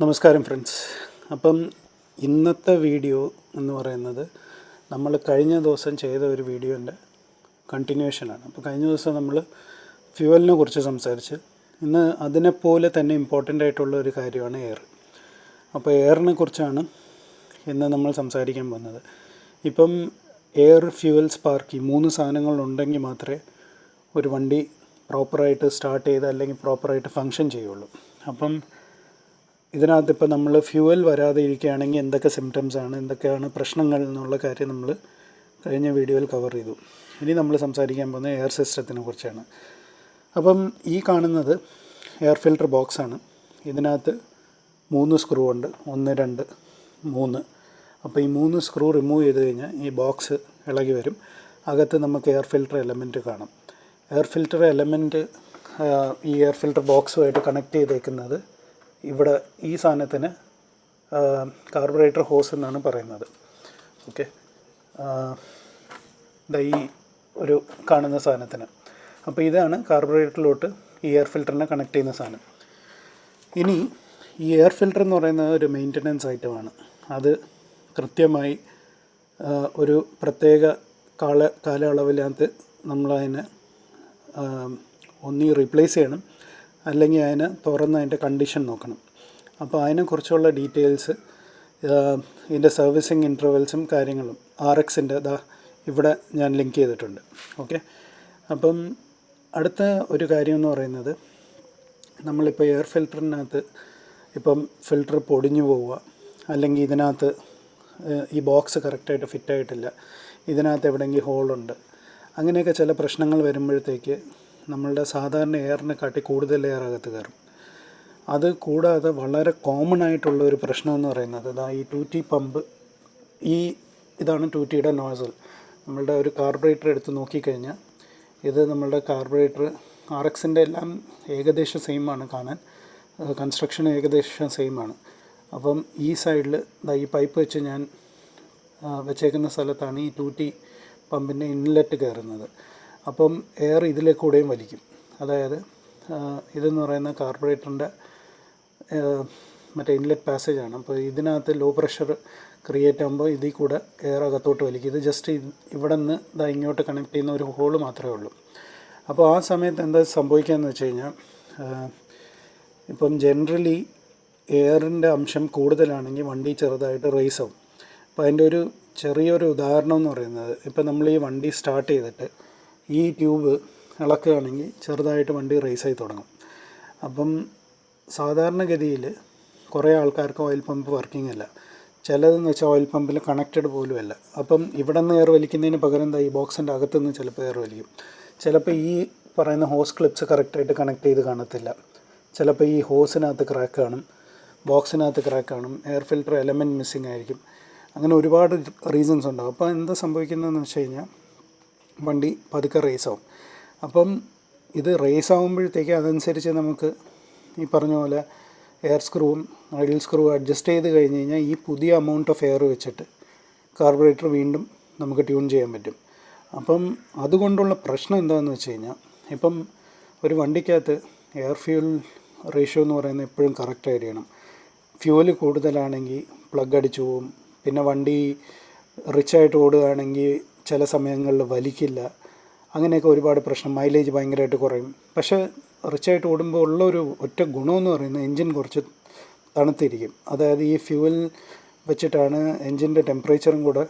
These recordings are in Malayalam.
നമസ്കാരം ഫ്രണ്ട്സ് അപ്പം ഇന്നത്തെ വീഡിയോ എന്ന് പറയുന്നത് നമ്മൾ കഴിഞ്ഞ ദിവസം ചെയ്ത ഒരു വീഡിയോന്റെ കണ്ടിന്യൂഷനാണ് അപ്പോൾ കഴിഞ്ഞ ദിവസം നമ്മൾ ഫ്യൂവലിനെ കുറിച്ച് സംസാരിച്ച് ഇന്ന് അതിനെപ്പോലെ തന്നെ ഇമ്പോർട്ടന്റ് ആയിട്ടുള്ള ഒരു കാര്യമാണ് എയർ അപ്പോൾ എയറിനെ കുറിച്ചാണ് ഇന്ന് നമ്മൾ സംസാരിക്കാൻ പോകുന്നത്. ഇപ്പം എയർ ഫ്യൂവൽ സ്പാർക്ക് ഈ മൂന്ന് സാധനങ്ങളുണ്ടെങ്കിൽ മാത്രമേ ഒരു വണ്ടി പ്രോപ്പറായിട്ട് സ്റ്റാർട്ട് ചെയ്ത് അല്ലെങ്കിൽ പ്രോപ്പറായിട്ട് ഫങ്ഷൻ ചെയ്യുള്ളൂ. അപ്പം ഇതിനകത്ത് ഇപ്പോൾ നമ്മൾ ഫ്യൂവൽ വരാതെ ഇരിക്കുകയാണെങ്കിൽ എന്തൊക്കെ സിംറ്റംസ് ആണ് എന്തൊക്കെയാണ് പ്രശ്നങ്ങൾ എന്നുള്ള കാര്യം നമ്മൾ കഴിഞ്ഞ വീഡിയോയിൽ കവർ ചെയ്തു. ഇനി നമ്മൾ സംസാരിക്കാൻ പോകുന്നത് എയർ സിസ്റ്റത്തിനെ കുറിച്ചാണ്. അപ്പം ഈ കാണുന്നത് എയർ ഫിൽട്ടർ ബോക്സാണ് ഇതിനകത്ത് മൂന്ന് സ്ക്രൂ ഉണ്ട്. ഒന്ന് രണ്ട് മൂന്ന്. അപ്പോൾ ഈ മൂന്ന് സ്ക്രൂ റിമൂവ് ചെയ്ത് കഴിഞ്ഞാൽ ഈ ബോക്സ് ഇളകി വരും. അകത്ത് നമുക്ക് എയർ ഫിൽട്ടർ എലമെന്റ് കാണാം. എയർ ഫിൽട്ടർ എലമെന്റ് ഈ എയർ ഫിൽട്ടർ ബോക്സുമായിട്ട് കണക്ട് ചെയ്തേക്കുന്നത് ഇവിടെ ഈ സാധനത്തിന് കാർബറേറ്റർ ഹോസ് എന്നാണ് പറയുന്നത്. ഓക്കെ ഈ ഒരു കാണുന്ന സാധനത്തിന്. അപ്പോൾ ഇതാണ് കാർബറേറ്ററിലോട്ട് ഈ എയർ ഫിൽറ്ററിനെ കണക്ട് ചെയ്യുന്ന സാധനം. ഇനി ഈ എയർ ഫിൽറ്റർ എന്ന് പറയുന്നത് ഒരു മെയിന്റനൻസ് ഐറ്റമാണ് അത് കൃത്യമായി ഒരു പ്രത്യേക കാല കാലയളവിനകത്ത് നമ്മളതിനെ ഒന്നി റീപ്ലേസ് ചെയ്യണം. അല്ലെങ്കിൽ അതിനെ തുറന്ന് അതിന്റെ കണ്ടീഷൻ നോക്കണം. അപ്പോൾ അതിനെക്കുറിച്ചുള്ള ഡീറ്റെയിൽസ് ഇതിന്റെ സർവീസിങ് ഇന്റർവെൽസും കാര്യങ്ങളും ആർ എക്സിന്റെ ദാ ഇവിടെ ഞാൻ ലിങ്ക് ചെയ്തിട്ടുണ്ട്. ഓക്കെ അപ്പം അടുത്ത ഒരു കാര്യം എന്ന് പറയുന്നത് നമ്മളിപ്പോൾ എയർ ഫിൽറ്ററിനകത്ത് ഇപ്പം ഫിൽറ്റർ പൊടിഞ്ഞു പോവുക അല്ലെങ്കിൽ ഇതിനകത്ത് ഈ ബോക്സ് കറക്റ്റായിട്ട് ഫിറ്റായിട്ടില്ല ഇതിനകത്ത് എവിടെയെങ്കിലും ഹോളുണ്ട് അങ്ങനെയൊക്കെ ചില പ്രശ്നങ്ങൾ വരുമ്പോഴത്തേക്ക് നമ്മളുടെ സാധാരണ എയറിനെ കാട്ടി കൂടുതൽ എയർ അകത്ത് കയറും. അത് കൂടാതെ വളരെ കോമൺ ആയിട്ടുള്ള ഒരു പ്രശ്നം എന്ന് പറയുന്നത് ഇതാ ഈ ടു ടി പമ്പ് ഈ ഇതാണ് ടു ടിയുടെ നോസൽ നമ്മളുടെ ഒരു കാർബറേറ്റർ എടുത്ത് നോക്കിക്കഴിഞ്ഞാൽ ഇത് നമ്മളുടെ കാർബറേറ്റർ ആർ എക്സിന്റെ എല്ലാം ഏകദേശം സെയിമാണ് കാണാൻ. കൺസ്ട്രക്ഷൻ ഏകദേശം സെയിമാണ് അപ്പം ഈ സൈഡിൽ ഈ പൈപ്പ് വെച്ച് ഞാൻ വെച്ചേക്കുന്ന സ്ഥലത്താണ് ഈ ടു ടി പമ്പിന്റെ ഇൻലെറ്റ് കയറുന്നത്. അപ്പം എയർ ഇതിലെ കൂടെയും വലിക്കും. അതായത് ഇതെന്ന് പറയുന്ന കാർബറേറ്ററിന്റെ മറ്റേ ഇൻലെറ്റ് പാസേജ് ആണ് അപ്പോൾ ഇതിനകത്ത് ലോ പ്രഷർ ക്രിയേറ്റ് ആകുമ്പോൾ ഇതിൽ കൂടെ എയർ അകത്തോട്ട് വലിക്കും. ഇത് ജസ്റ്റ് ഇവിടെ നിന്ന് ഇതാ ഇങ്ങോട്ട് കണക്ട് ചെയ്യുന്ന ഒരു ഹോൾ മാത്രമേ ഉള്ളൂ. അപ്പോൾ ആ സമയത്ത് എന്താ സംഭവിക്കുകയെന്ന് വെച്ച് കഴിഞ്ഞാൽ ഇപ്പം ജനറലി എയറിന്റെ അംശം കൂടുതലാണെങ്കിൽ വണ്ടി ചെറുതായിട്ട് റേസ് ആവും. അപ്പോൾ അതിന്റെ ഒരു ചെറിയൊരു ഉദാഹരണം എന്ന് പറയുന്നത് ഇപ്പം നമ്മൾ ഈ വണ്ടി സ്റ്റാർട്ട് ചെയ്തിട്ട് ഈ ട്യൂബ് ഇളക്കുകയാണെങ്കിൽ ചെറുതായിട്ട് വണ്ടി റേസ് ആയി തുടങ്ങും. അപ്പം സാധാരണഗതിയിൽ കുറേ ആൾക്കാർക്ക് ഓയിൽ പമ്പ് വർക്കിംഗ് അല്ല. ചിലതെന്ന് വെച്ചാൽ ഓയിൽ പമ്പിൽ കണക്റ്റഡ് പോലും അല്ല അപ്പം ഇവിടെ നിന്ന് എയർ വലിക്കുന്നതിന് പകരം എന്താ ഈ ബോക്സിന്റെ അകത്തുനിന്ന് ചിലപ്പോൾ എയർ വലിക്കും ചിലപ്പോൾ ഈ പറയുന്ന ഹോസ് ക്ലിപ്സ് കറക്റ്റായിട്ട് കണക്ട് ചെയ്ത് കാണത്തില്ല. ചിലപ്പോൾ ഈ ഹോസിനകത്ത് ക്രാക്ക് കാണും. ബോക്സിനകത്ത് ക്രാക്ക് കാണും. എയർ ഫിൽറ്റർ എലമെന്റ് മിസ്സിങ് ആയിരിക്കും. അങ്ങനെ ഒരുപാട് റീസൺസ് ഉണ്ടാകും അപ്പോൾ എന്താ സംഭവിക്കുന്നതെന്ന് വെച്ച് കഴിഞ്ഞാൽ വണ്ടി പതുക്കെ റേസ് ആവും. അപ്പം ഇത് റേസ് ആകുമ്പോഴത്തേക്ക് അതനുസരിച്ച് നമുക്ക് ഈ പറഞ്ഞ പോലെ എയർ സ്ക്രൂവും ഐഡിൽ സ്ക്രൂ അഡ്ജസ്റ്റ് ചെയ്ത് കഴിഞ്ഞ് കഴിഞ്ഞാൽ ഈ പുതിയ എമൗണ്ട് ഓഫ് എയർ വെച്ചിട്ട് കാർബറേറ്റർ വീണ്ടും നമുക്ക് ട്യൂൺ ചെയ്യാൻ പറ്റും. അപ്പം അതുകൊണ്ടുള്ള പ്രശ്നം എന്താണെന്ന് വെച്ച് കഴിഞ്ഞാൽ ഇപ്പം ഒരു വണ്ടിക്കകത്ത് എയർ ഫ്യൂൽ റേഷ്യോ എന്ന് പറയുന്നത് എപ്പോഴും കറക്റ്റ് ആയിരിക്കണം ഫ്യൂവൽ കൂടുതലാണെങ്കിൽ പ്ലഗ് അടിച്ചു പോവും. പിന്നെ വണ്ടി റിച്ചായിട്ട് ഓടുകയാണെങ്കിൽ ചില സമയങ്ങളിൽ വലിക്കില്ല. അങ്ങനെയൊക്കെ ഒരുപാട് പ്രശ്നം. മൈലേജ് ഭയങ്കരമായിട്ട് കുറയും. പക്ഷേ റിച്ചായിട്ട് ഓടുമ്പോൾ ഉള്ള ഒരു ഒറ്റ ഗുണമെന്ന് പറയുന്നത് എൻജിൻ കുറച്ച് തണുത്തിരിക്കും. അതായത് ഈ ഫ്യൂവൽ വെച്ചിട്ടാണ് എൻജിന്റെ ടെമ്പറേച്ചറും കൂടെ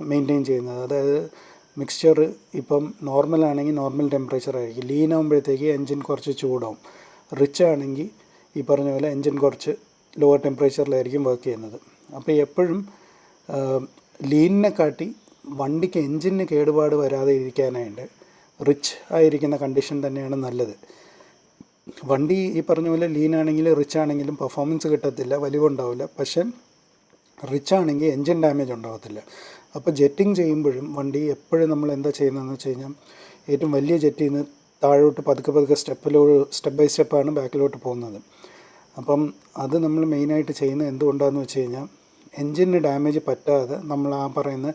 മെയിന്റെയിൻ ചെയ്യുന്നത്. അതായത് മിക്സ്ചർ ഇപ്പം നോർമൽ ആണെങ്കിൽ നോർമൽ ടെമ്പറേച്ചർ ആയിരിക്കും. ലീൻ ആകുമ്പോഴത്തേക്ക് എൻജിൻ കുറച്ച് ചൂടാവും. റിച്ച് ആണെങ്കിൽ ഈ പറഞ്ഞ പോലെ എൻജിൻ കുറച്ച് ലോവർ ടെമ്പറേച്ചറിലായിരിക്കും വർക്ക് ചെയ്യുന്നത്. അപ്പോൾ എപ്പോഴും ലീനിനെ കാട്ടി വണ്ടിക്ക് എൻജിന് കേടുപാട് വരാതെ ഇരിക്കാനായിട്ട് റിച്ച് ആയിരിക്കുന്ന കണ്ടീഷൻ തന്നെയാണ് നല്ലത്. വണ്ടി ഈ പറഞ്ഞ പോലെ ലീൻ ആണെങ്കിലും റിച്ച് ആണെങ്കിലും പെർഫോമൻസ് കിട്ടത്തില്ല വലിവുണ്ടാവില്ല പക്ഷേ റിച്ച് ആണെങ്കിൽ എൻജിൻ ഡാമേജ് ഉണ്ടാകത്തില്ല അപ്പോൾ ജെറ്റിങ് ചെയ്യുമ്പോഴും വണ്ടി എപ്പോഴും നമ്മൾ എന്താ ചെയ്യുന്നതെന്ന് വെച്ച് കഴിഞ്ഞാൽ ഏറ്റവും വലിയ ജെറ്റിൽ നിന്ന് താഴോട്ട് പതുക്കെ പതുക്കെ സ്റ്റെപ്പിലോ സ്റ്റെപ്പ് ബൈ സ്റ്റെപ്പാണ് ബാക്കിലോട്ട് പോകുന്നത്. അപ്പം അത് നമ്മൾ മെയിനായിട്ട് ചെയ്യുന്നത് എന്തുകൊണ്ടാണെന്ന് വെച്ച് കഴിഞ്ഞാൽ എൻജിന് ഡാമേജ് പറ്റാതെ നമ്മൾ ആ പറയുന്ന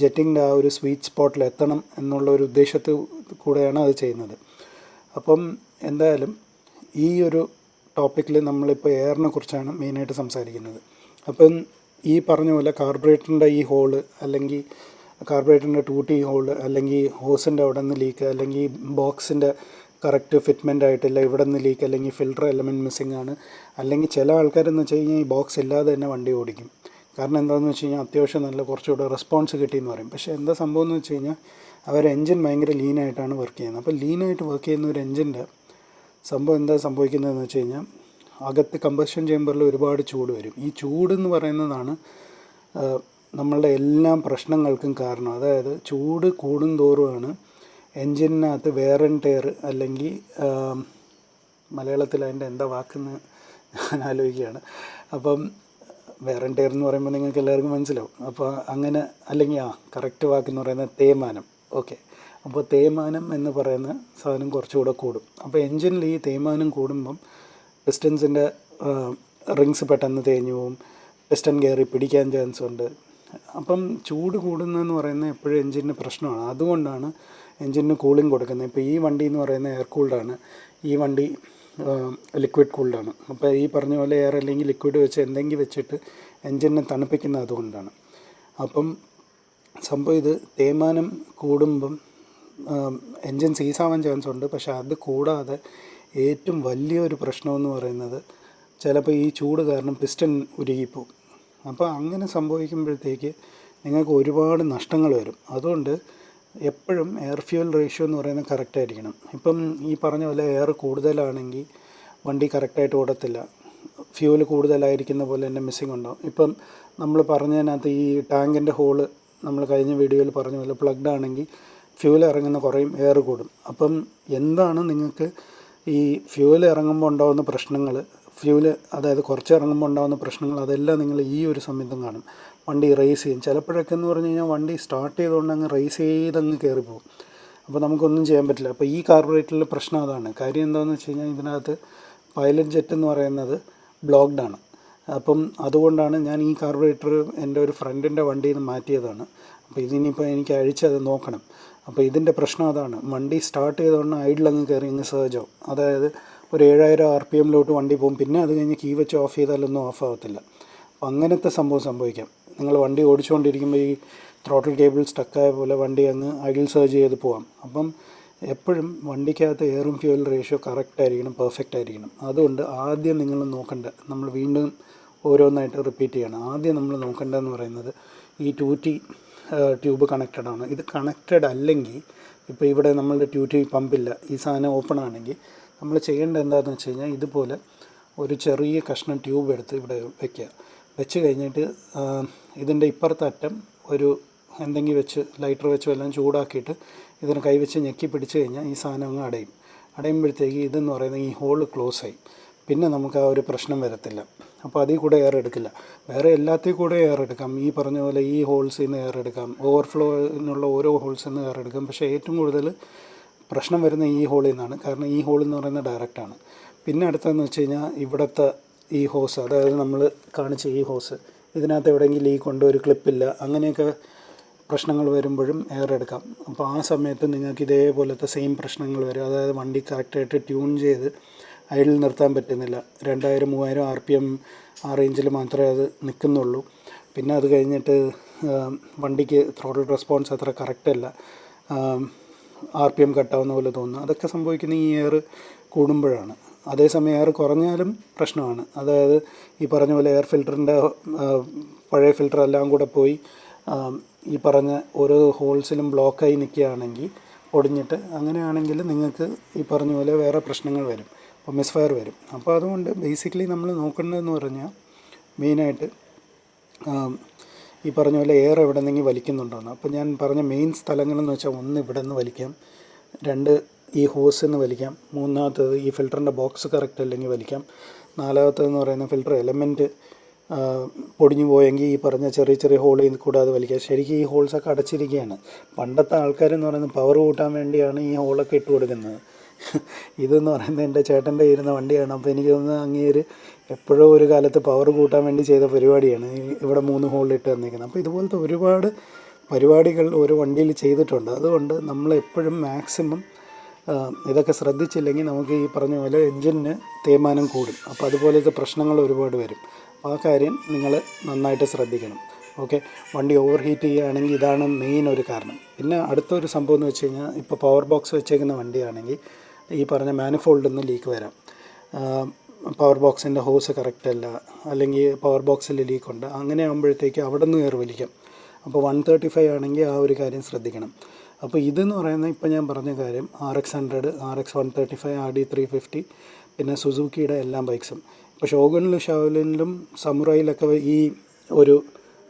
ജെറ്റിന്റെ ആ ഒരു സ്വീറ്റ് സ്പോട്ടിൽ എത്തണം എന്നുള്ള ഒരു ഉദ്ദേശത്തിൽ കൂടെയാണ് അത് ചെയ്യുന്നത്. അപ്പം എന്തായാലും ഈ ഒരു ടോപ്പിക്കിൽ നമ്മളിപ്പോൾ എയറിനെ കുറിച്ചാണ് മെയിനായിട്ട് സംസാരിക്കുന്നത്. അപ്പം ഈ പറഞ്ഞ പോലെ കാർബറേറ്ററിന്റെ ഈ ഹോൾ അല്ലെങ്കിൽ കാർബറേറ്ററിന്റെ ടൂട്ടി ഹോൾ അല്ലെങ്കിൽ ഹോസിന്റെ അവിടെ നിന്ന് ലീക്ക് അല്ലെങ്കിൽ ബോക്സിന്റെ കറക്റ്റ് ഫിറ്റ്മെന്റ് ആയിട്ടില്ല ഇവിടെ നിന്ന് ലീക്ക് അല്ലെങ്കിൽ ഫിൽട്ടർ എലമെന്റ് മിസ്സിംഗ് ആണ്. അല്ലെങ്കിൽ ചില ആൾക്കാരെന്ന് വെച്ച് കഴിഞ്ഞാൽ ഈ ബോക്സ് ഇല്ലാതെ തന്നെ വണ്ടി ഓടിക്കും. കാരണം എന്താണെന്ന് വെച്ച് കഴിഞ്ഞാൽ അത്യാവശ്യം നല്ല കുറച്ചുകൂടെ റെസ്പോൺസ് കിട്ടിയെന്ന് പറയും. പക്ഷേ എന്താ സംഭവം എന്ന് വെച്ച് കഴിഞ്ഞാൽ അവർ എൻജിൻ ഭയങ്കര ലീനായിട്ടാണ് വർക്ക് ചെയ്യുന്നത്. അപ്പോൾ ലീനായിട്ട് വർക്ക് ചെയ്യുന്ന ഒരു എൻജിന്റെ സംഭവം എന്താ സംഭവിക്കുന്നതെന്ന് വെച്ച് കഴിഞ്ഞാൽ അകത്ത് കമ്പസ്റ്റൻ ചേമ്പറിൽ ഒരുപാട് ചൂട് വരും. ഈ ചൂട് എന്ന് പറയുന്നതാണ് നമ്മളുടെ എല്ലാ പ്രശ്നങ്ങൾക്കും കാരണം. അതായത് ചൂട് കൂടുന്തോറുമാണ് എൻജിനകത്ത് വേർ ആൻഡ് ടയർ അല്ലെങ്കിൽ മലയാളത്തിൽ അതിന്റെ എന്താ വാക്കെന്ന് ഞാൻ ആലോചിക്കുകയാണ്. അപ്പം വേറെ എന്ന് പറയുമ്പോൾ നിങ്ങൾക്ക് എല്ലാവർക്കും മനസ്സിലാവും. അപ്പോൾ അങ്ങനെ അല്ലെങ്കിൽ ആ കറക്റ്റ് വാക്കെന്ന് പറയുന്നത് തേയ്മാനം. ഓക്കെ അപ്പോൾ തേയ്മാനം എന്ന് പറയുന്ന സാധനം കുറച്ചുകൂടെ കൂടും. അപ്പോൾ എൻജിനിൽ ഈ തേയ്മാനം കൂടുമ്പം പിസ്റ്റൻസിന്റെ റിങ്സ് പെട്ടെന്ന് തേഞ്ഞു പോവും. പിസ്റ്റൺ കയറി പിടിക്കാൻ ചാൻസ് ഉണ്ട്. അപ്പം ചൂട് കൂടുന്നതെന്ന് പറയുന്നത് എപ്പോഴും എൻജിന് പ്രശ്നമാണ്. അതുകൊണ്ടാണ് എൻജിന് കൂളിംഗ് കൊടുക്കുന്നത്. ഇപ്പോൾ ഈ വണ്ടി എന്ന് പറയുന്നത് എയർ കൂൾഡാണ് ഈ വണ്ടി ലിക്വിഡ് കൂൾഡാണ് അപ്പോൾ ഈ പറഞ്ഞ പോലെ എയർ അല്ലെങ്കിൽ ലിക്വിഡ് വെച്ച് എന്തെങ്കിലും വെച്ചിട്ട് എൻജിനെ തണുപ്പിക്കുന്നത് അതുകൊണ്ടാണ്. അപ്പം സംഭവം ഇത് തേയ്മാനം കൂടുമ്പം എൻജിൻ സീസാവാൻ ചാൻസ് ഉണ്ട്. പക്ഷേ അത് കൂടാതെ ഏറ്റവും വലിയൊരു പ്രശ്നമെന്ന് പറയുന്നത് ചിലപ്പോൾ ഈ ചൂട് കാരണം പിസ്റ്റൺ ഉരുകിപ്പോവും. അപ്പോൾ അങ്ങനെ സംഭവിക്കുമ്പോഴത്തേക്ക് നിങ്ങൾക്ക് ഒരുപാട് നഷ്ടങ്ങൾ വരും. അതുകൊണ്ട് എപ്പോഴും എയർ ഫ്യൂൽ റേഷ്യോ എന്ന് പറയുന്നത് കറക്റ്റ് ആയിരിക്കണം. ഇപ്പം ഈ പറഞ്ഞ പോലെ എയർ കൂടുതലാണെങ്കിൽ വണ്ടി കറക്റ്റായിട്ട് ഓടത്തില്ല. ഫ്യൂൽ കൂടുതലായിരിക്കുന്ന പോലെ തന്നെ മിസ്സിങ് ഉണ്ടാവും. ഇപ്പം നമ്മൾ പറഞ്ഞതിനകത്ത് ഈ ടാങ്കിന്റെ ഹോൾ നമ്മൾ കഴിഞ്ഞ വീഡിയോയിൽ പറഞ്ഞ പോലെ പ്ലഗ്ഡ് ആണെങ്കിൽ ഫ്യൂൽ ഇറങ്ങുന്ന കുറയും എയർ കൂടും. അപ്പം എന്താണ് നിങ്ങൾക്ക് ഈ ഫ്യൂൽ ഇറങ്ങുമ്പോൾ ഉണ്ടാകുന്ന പ്രശ്നങ്ങൾ? ഫ്യൂൽ അതായത് കുറച്ച് ഇറങ്ങുമ്പോൾ ഉണ്ടാകുന്ന പ്രശ്നങ്ങൾ അതെല്ലാം നിങ്ങൾ ഈ ഒരു സമയത്തും കാണും. വണ്ടി റേസ് ചെയ്യും. ചിലപ്പോഴൊക്കെ എന്ന് പറഞ്ഞു കഴിഞ്ഞാൽ വണ്ടി സ്റ്റാർട്ട് ചെയ്തുകൊണ്ട് അങ്ങ് റേസ് ചെയ്തങ്ങ് കയറിപ്പോകും അപ്പോൾ നമുക്കൊന്നും ചെയ്യാൻ പറ്റില്ല. അപ്പോൾ ഈ കാർബറേറ്ററിലെ പ്രശ്നം അതാണ്. കാര്യം എന്താണെന്ന് വെച്ച് കഴിഞ്ഞാൽ ഇതിനകത്ത് പൈലറ്റ് ജെറ്റ് എന്ന് പറയുന്നത് ബ്ലോക്ക്ഡ് ആണ്. അപ്പം അതുകൊണ്ടാണ് ഞാൻ ഈ കാർബറേറ്റർ എന്റെ ഒരു ഫ്രണ്ടിന്റെ വണ്ടിയിൽ നിന്ന് മാറ്റിയതാണ്. അപ്പോൾ ഇതിനിപ്പോൾ എനിക്ക് അഴിച്ചത് നോക്കണം. അപ്പോൾ ഇതിന്റെ പ്രശ്നം അതാണ്. വണ്ടി സ്റ്റാർട്ട് ചെയ്തുകൊണ്ട് ഐഡിലങ്ങ് കയറി അങ്ങ് ആവും. അതായത് ഒരു ഏഴായിരം ആർ പി എമ്മിലോട്ട് വണ്ടി പോകും. പിന്നെ അത് കഴിഞ്ഞ് കീ വെച്ച് ഓഫ് ചെയ്താലൊന്നും ഓഫ് ആവത്തില്ല. അപ്പം അങ്ങനത്തെ സംഭവം സംഭവിക്കാം. നിങ്ങൾ വണ്ടി ഓടിച്ചുകൊണ്ടിരിക്കുമ്പോൾ ഈ ത്രോട്ടിൽ കേബിൾ സ്റ്റക്കായ പോലെ വണ്ടി അങ്ങ് അകിൽ സർജ് ചെയ്ത് പോകാം അപ്പം എപ്പോഴും വണ്ടിക്കകത്ത് എയറും ഫ്യൂൽ റേഷ്യോ കറക്റ്റ് ആയിരിക്കണം പെർഫെക്റ്റ് ആയിരിക്കണം. അതുകൊണ്ട് ആദ്യം നിങ്ങൾ നോക്കേണ്ട നമ്മൾ വീണ്ടും ഓരോന്നായിട്ട് റിപ്പീറ്റ് ചെയ്യണം. ആദ്യം നമ്മൾ നോക്കേണ്ടതെന്ന് പറയുന്നത് ഈ ടു ടി ട്യൂബ് കണക്റ്റഡ് ആണ്. ഇത് കണക്റ്റഡ് അല്ലെങ്കിൽ ഇപ്പോൾ ഇവിടെ നമ്മളുടെ ട്യൂറ്റി പമ്പില്ല ഈ സാധനം ഓപ്പൺ ആണെങ്കിൽ നമ്മൾ ചെയ്യേണ്ടത് എന്താണെന്ന് വെച്ച് കഴിഞ്ഞാൽ ഇതുപോലെ ഒരു ചെറിയ കഷ്ണം ട്യൂബ് എടുത്ത് ഇവിടെ വെക്കുക. വെച്ച് കഴിഞ്ഞിട്ട് ഇതിന്റെ ഇപ്പുറത്തെ അറ്റം ഒരു എന്തെങ്കിലും വെച്ച് ലൈറ്റർ വെച്ച് എല്ലാം ചൂടാക്കിയിട്ട് ഇതിനെ കൈവച്ച് ഞെക്കി പിടിച്ച് കഴിഞ്ഞാൽ ഈ സാധനം അങ്ങ് അടയും. അടയുമ്പോഴത്തേക്ക് ഇതെന്ന് പറയുന്നത് ഈ ഹോൾ ക്ലോസ് ആയി. പിന്നെ നമുക്ക് ആ ഒരു പ്രശ്നം വരത്തില്ല. അപ്പോൾ അതിൽ കൂടെ എയർ എടുക്കില്ല. വേറെ എല്ലാത്തിൽ കൂടെ എയർ എടുക്കാം. ഈ പറഞ്ഞ പോലെ ഈ ഹോൾസിൽ നിന്ന് എയർ എടുക്കാം. ഓവർഫ്ലോയിനുള്ള ഓരോ ഹോൾസിൽ നിന്ന് എയർ എടുക്കാം. പക്ഷേ ഏറ്റവും കൂടുതൽ പ്രശ്നം വരുന്ന ഈ ഹോളിൽ നിന്നാണ് കാരണം ഈ ഹോൾ എന്ന് പറയുന്നത് ഡയറക്റ്റാണ് പിന്നെ അടുത്തതെന്ന് വെച്ച് കഴിഞ്ഞാൽ ഇവിടുത്തെ ഈ ഹോസ് അതായത് നമ്മൾ കാണിച്ച ഈ ഹോസ് ഇതിനകത്ത് എവിടെയെങ്കിലും ലീക്ക് ഉണ്ട് ഒരു ക്ലിപ്പില്ല അങ്ങനെയൊക്കെ പ്രശ്നങ്ങൾ വരുമ്പോഴും എയർ എടുക്കാം. അപ്പോൾ ആ സമയത്ത് നിങ്ങൾക്ക് ഇതേപോലത്തെ സെയിം പ്രശ്നങ്ങൾ വരും. അതായത് വണ്ടി കറക്റ്റായിട്ട് ട്യൂൺ ചെയ്ത് ഐഡിൽ നിർത്താൻ പറ്റുന്നില്ല. രണ്ടായിരം മൂവായിരം ആർ പി എം ആ റേഞ്ചിൽ മാത്രമേ അത് നിൽക്കുന്നുള്ളൂ. പിന്നെ അത് കഴിഞ്ഞിട്ട് വണ്ടിക്ക് ത്രോട്ടിൽ റെസ്പോൺസ് അത്ര കറക്റ്റ് അല്ല. ആർ പി എം കട്ടാവുന്ന പോലെ തോന്നുന്നു. അതൊക്കെ സംഭവിക്കുന്ന ഈ എയർ കൂടുമ്പോഴാണ്. അതേസമയം എയർ കുറഞ്ഞാലും പ്രശ്നമാണ്. അതായത് ഈ പറഞ്ഞ പോലെ എയർ ഫിൽറ്ററിന്റെ പഴയ ഫിൽറ്റർ എല്ലാം കൂടെ പോയി ഈ പറഞ്ഞ ഓരോ ഹോൾസിലും ബ്ലോക്കായി നിൽക്കുകയാണെങ്കിൽ ഒടിഞ്ഞിട്ട് അങ്ങനെയാണെങ്കിൽ നിങ്ങൾക്ക് ഈ പറഞ്ഞ പോലെ വേറെ പ്രശ്നങ്ങൾ വരും. അപ്പോൾ മിസ്ഫയർ വരും. അപ്പോൾ അതുകൊണ്ട് ബേസിക്കലി നമ്മൾ നോക്കേണ്ടതെന്ന് പറഞ്ഞാൽ മെയിനായിട്ട് ഈ പറഞ്ഞ പോലെ എയർ എവിടെ നിന്നെങ്കിൽ വലിക്കുന്നുണ്ടോയെന്ന് അപ്പോൾ ഞാൻ പറഞ്ഞ മെയിൻ സ്ഥലങ്ങളെന്ന് വെച്ചാൽ ഒന്ന് ഇവിടെ നിന്ന് വലിക്കാം. രണ്ട് ഈ ഹോസിൽ നിന്ന് വലിക്കാം. മൂന്നാമത്തത് ഈ ഫിൽറ്ററിന്റെ ബോക്സ് കറക്റ്റ് അല്ലെങ്കിൽ വലിക്കാം. നാലാമത്തതെന്ന് പറയുന്ന ഫിൽറ്റർ എലമെന്റ് പൊടിഞ്ഞു പോയെങ്കിൽ ഈ പറഞ്ഞ ചെറിയ ചെറിയ ഹോളിൽ കൂടെ അത് വലിക്കാം. ശരിക്കും ഈ ഹോൾസൊക്കെ അടച്ചിരിക്കുകയാണ് പണ്ടത്തെ ആൾക്കാരെന്ന് പറയുന്നത് പവർ കൂട്ടാൻ വേണ്ടിയാണ് ഈ ഹോളൊക്കെ ഇട്ട് കൊടുക്കുന്നത്. ഇതെന്ന് പറയുന്നത് എന്റെ ചേട്ടന്റെ ഇരുന്ന വണ്ടിയാണ്. അപ്പോൾ എനിക്ക് തോന്നുന്നത് അങ്ങേര് എപ്പോഴോ ഒരു കാലത്ത് പവർ കൂട്ടാൻ വേണ്ടി ചെയ്ത പരിപാടിയാണ് ഇവിടെ മൂന്ന് ഹോളിലിട്ട് തന്നിരിക്കുന്നത് അപ്പോൾ ഇതുപോലത്തെ ഒരുപാട് പരിപാടികൾ ഒരു വണ്ടിയിൽ ചെയ്തിട്ടുണ്ട്. അതുകൊണ്ട് നമ്മൾ എപ്പോഴും മാക്സിമം ഇതൊക്കെ ശ്രദ്ധിച്ചില്ലെങ്കിൽ നമുക്ക് ഈ പറഞ്ഞ പോലെ എൻജിന് തേയ്മാനം കൂടും. അപ്പോൾ അതുപോലത്തെ പ്രശ്നങ്ങൾ ഒരുപാട് വരും. ആ കാര്യം നിങ്ങൾ നന്നായിട്ട് ശ്രദ്ധിക്കണം. ഓക്കെ? വണ്ടി ഓവർ ഹീറ്റ് ചെയ്യുകയാണെങ്കിൽ ഇതാണ് മെയിൻ ഒരു കാരണം. പിന്നെ അടുത്തൊരു സംഭവം എന്ന് വെച്ച് കഴിഞ്ഞാൽ ഇപ്പോൾ പവർ ബോക്സ് വെച്ചേക്കുന്ന വണ്ടിയാണെങ്കിൽ ഈ പറഞ്ഞ മാനിഫോൾഡിൽ നിന്ന് ലീക്ക് വരാം. പവർ ബോക്സിന്റെ ഹോസ് കറക്റ്റ് അല്ല. അല്ലെങ്കിൽ പവർ ബോക്സിൽ ലീക്കുണ്ട് അങ്ങനെ ആകുമ്പോഴത്തേക്ക് അവിടെ നിന്ന് കയറി വലിക്കാം അപ്പോൾ വൺ തേർട്ടി ഫൈവ് ആണെങ്കിൽ ആ ഒരു കാര്യം ശ്രദ്ധിക്കണം. അപ്പോൾ ഇതെന്ന് പറയുന്ന ഇപ്പോൾ ഞാൻ പറഞ്ഞ കാര്യം R X hundred R X one thirty five R D three fifty പിന്നെ സുസുക്കിയുടെ എല്ലാം ബൈക്സും ഇപ്പോൾ ഷോഗണിലും ഷാവലിനിലും സമുറയിലൊക്കെ ഈ ഒരു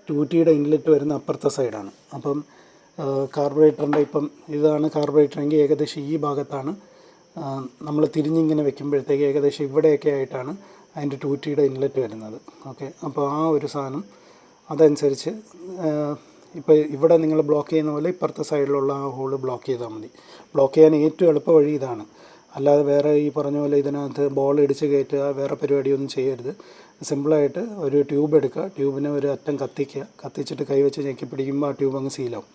ടൂറ്റിയുടെ ഇൻലെറ്റ് വരുന്ന അപ്പുറത്തെ സൈഡാണ് അപ്പം കാർബറേറ്ററിന്റെ ഇപ്പം ഇതാണ് കാർബറേറ്ററെങ്കിൽ ഏകദേശം ഈ ഭാഗത്താണ് നമ്മൾ തിരിഞ്ഞിങ്ങനെ വെക്കുമ്പോഴത്തേക്ക് ഏകദേശം ഇവിടെയൊക്കെ ആയിട്ടാണ് അതിന്റെ ടൂറ്റിയുടെ ഇൻലെറ്റ് വരുന്നത്. ഓക്കെ? അപ്പോൾ ആ ഒരു സാധനം അതനുസരിച്ച് ഇപ്പോൾ ഇവിടെ നിങ്ങൾ ബ്ലോക്ക് ചെയ്യുന്ന പോലെ ഇപ്പുറത്തെ സൈഡിലുള്ള ആ ഹോൾ ബ്ലോക്ക് ചെയ്താൽ മതി. ബ്ലോക്ക് ചെയ്യാൻ ഏറ്റവും എളുപ്പ വഴി ഇതാണ്. അല്ലാതെ വേറെ ഈ പറഞ്ഞ പോലെ ഇതിനകത്ത് ബോൾ ഇടിച്ച് കയറ്റുക വേറെ പരിപാടിയൊന്നും ചെയ്യരുത്. സിമ്പിളായിട്ട് ഒരു ട്യൂബ് എടുക്കുക. ട്യൂബിനെ ഒരു അറ്റം കത്തിക്കുക. കത്തിച്ചിട്ട് കൈവച്ച് ഞെക്കി പിടിക്കുമ്പോൾ ആ ട്യൂബ് അങ്ങ് സീലാവും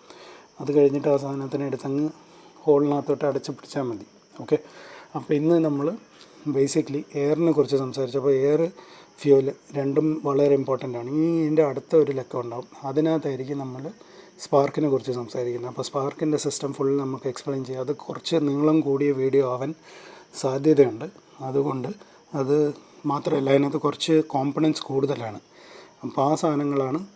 അത് കഴിഞ്ഞിട്ട് ആ സാധനത്തിനെ എടുത്തങ്ങ് ഹോളിനകത്തോട്ട് അടച്ച് പിടിച്ചാൽ മതി. ഓക്കെ അപ്പോൾ ഇന്ന് നമ്മൾ ബേസിക്കലി എയറിനെ കുറിച്ച് സംസാരിച്ചപ്പോൾ എയർ ഫ്യൂൽ രണ്ടും വളരെ ഇമ്പോർട്ടന്റ് ആണ്. ഈ ഇതിന്റെ അടുത്ത ഒരു ലക്കം ഉണ്ടാവും. അതിനകത്തായിരിക്കും നമ്മൾ സ്പാർക്കിനെ കുറിച്ച് സംസാരിക്കുന്നത്. അപ്പോൾ സ്പാർക്കിന്റെ സിസ്റ്റം ഫുൾ നമുക്ക് എക്സ്പ്ലെയിൻ ചെയ്യാം. അത് കുറച്ച് നീളം കൂടിയ വീഡിയോ ആവാൻ സാധ്യതയുണ്ട്. അതുകൊണ്ട് അത് മാത്രമല്ല അതിനകത്ത് കുറച്ച് കോമ്പണൻസ് കൂടുതലാണ്. അപ്പോൾ ആ സാധനങ്ങളാണ്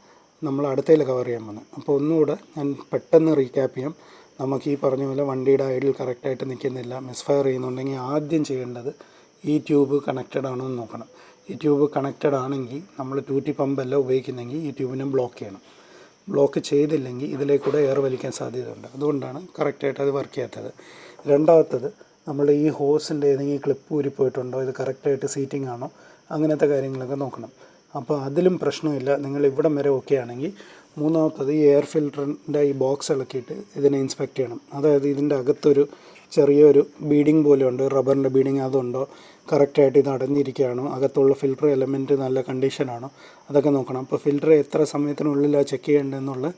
നമ്മൾ അടുത്തതിൽ കവർ ചെയ്യാൻ പോകുന്നത്. അപ്പോൾ ഒന്നുകൂടെ ഞാൻ പെട്ടെന്ന് റീക്യാപ്പ് ചെയ്യാം. നമുക്ക് ഈ പറഞ്ഞ പോലെ വണ്ടിയുടെ ഐഡിൽ കറക്റ്റായിട്ട് നിൽക്കുന്നില്ല മിസ്ഫയർ ചെയ്യുന്നുണ്ടെങ്കിൽ ആദ്യം ചെയ്യേണ്ടത് ഈ ട്യൂബ് കണക്റ്റഡ് ആണോ എന്ന് നോക്കണം. ഈ ട്യൂബ് കണക്റ്റഡ് ആണെങ്കിൽ നമ്മൾ ടൂറ്റി പമ്പല്ല ഉപയോഗിക്കുന്നെങ്കിൽ ഈ ട്യൂബിനെ ബ്ലോക്ക് ചെയ്യണം. ബ്ലോക്ക് ചെയ്തില്ലെങ്കിൽ ഇതിലേക്കൂടെ എയർ വലിക്കാൻ സാധ്യതയുണ്ട്. അതുകൊണ്ടാണ് കറക്റ്റായിട്ട് അത് വർക്ക് ചെയ്യാത്തത്. രണ്ടാമത്തത് നമ്മൾ ഈ ഹോസിന്റെ ഏതെങ്കിലും ക്ലിപ്പ് ഊരിപ്പോയിട്ടുണ്ടോ ഇത് കറക്റ്റായിട്ട് സീറ്റിംഗ് ആണോ? അങ്ങനത്തെ കാര്യങ്ങളൊക്കെ നോക്കണം. അപ്പോൾ അതിലും പ്രശ്നമില്ല. നിങ്ങൾ ഇവിടം വരെ ഓക്കെ ആണെങ്കിൽ മൂന്നാമത്തത് ഈ എയർ ഫിൽറ്ററിന്റെ ഈ ബോക്സ് ഇളക്കിയിട്ട് ഇതിനെ ഇൻസ്പെക്റ്റ് ചെയ്യണം. അതായത് ഇതിന്റെ അകത്തൊരു ചെറിയൊരു ബീഡിങ് പോലെ ഉണ്ട് റബ്ബറിന്റെ ബീഡിങ് അതുണ്ടോ? കറക്റ്റായിട്ട് ഇത് അടഞ്ഞിരിക്കുകയാണോ? അകത്തുള്ള ഫിൽറ്റർ എലമെന്റ് നല്ല കണ്ടീഷനാണോ അതൊക്കെ നോക്കണം. അപ്പോൾ ഫിൽറ്റർ എത്ര സമയത്തിനുള്ളിലാണ് ചെക്ക് ചെയ്യേണ്ടതെന്നുള്ള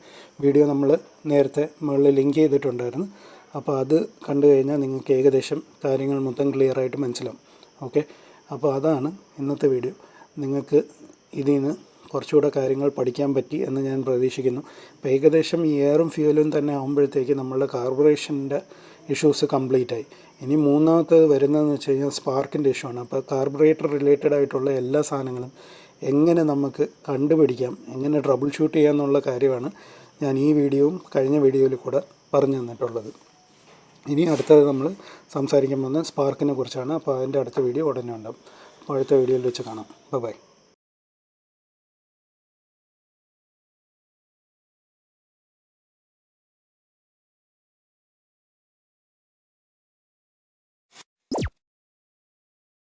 വീഡിയോ നമ്മൾ നേരത്തെ മുകളിൽ ലിങ്ക് ചെയ്തിട്ടുണ്ടായിരുന്നു. അപ്പോൾ അത് കണ്ടു കഴിഞ്ഞാൽ നിങ്ങൾക്ക് ഏകദേശം കാര്യങ്ങൾ മൊത്തം ക്ലിയർ ആയിട്ട് മനസ്സിലാവും. ഓക്കെ അപ്പോൾ അതാണ് ഇന്നത്തെ വീഡിയോ നിങ്ങൾക്ക് ഇതിൽ നിന്ന് കുറച്ചുകൂടെ കാര്യങ്ങൾ പഠിക്കാൻ പറ്റി എന്ന് ഞാൻ പ്രതീക്ഷിക്കുന്നു. അപ്പോൾ ഏകദേശം ഈ എയറും ഫ്യൂലും തന്നെ ആകുമ്പോഴത്തേക്ക് നമ്മളുടെ കാർബറേഷന്റെ ഇഷ്യൂസ് കംപ്ലീറ്റ് ആയി. ഇനി മൂന്നാമത്തേത് വരുന്നതെന്ന് വെച്ച് കഴിഞ്ഞാൽ സ്പാർക്കിന്റെ ഇഷ്യൂ ആണ്. അപ്പോൾ കാർബറേറ്റർ റിലേറ്റഡ് ആയിട്ടുള്ള എല്ലാ സാധനങ്ങളും എങ്ങനെ നമുക്ക് കണ്ടുപിടിക്കാം എങ്ങനെ ട്രബിൾ ഷൂട്ട് ചെയ്യാം എന്നുള്ള കാര്യമാണ് ഞാൻ ഈ വീഡിയോയും കഴിഞ്ഞ വീഡിയോയിൽ കൂടെ പറഞ്ഞു തന്നിട്ടുള്ളത്. ഇനി അടുത്തത് നമ്മൾ സംസാരിക്കാൻ പോകുന്നത് സ്പാർക്കിനെ കുറിച്ചാണ്. അപ്പോൾ അതിന്റെ അടുത്ത വീഡിയോ ഉടനെ ഉണ്ടാവും. അപ്പോൾ അടുത്ത വീഡിയോയിൽ വെച്ച് കാണാം. ബൈ